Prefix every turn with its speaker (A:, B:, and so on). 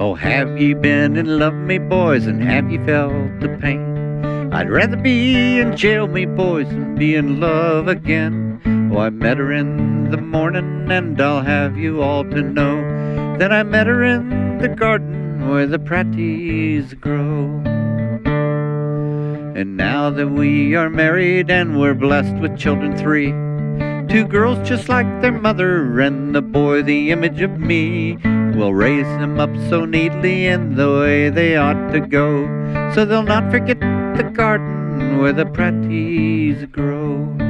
A: Oh, have ye been in love, me boys, and have ye felt the pain? I'd rather be in jail, me boys, than be in love again. Oh, I met her in the morning, and I'll have you all to know that I met her in the garden where the praties grow. And now that we are married and we're blessed with children three, two girls just like their mother, and the boy the image of me. We'll raise them up so neatly in the way they ought to go, so they'll not forget the garden where the praties grow.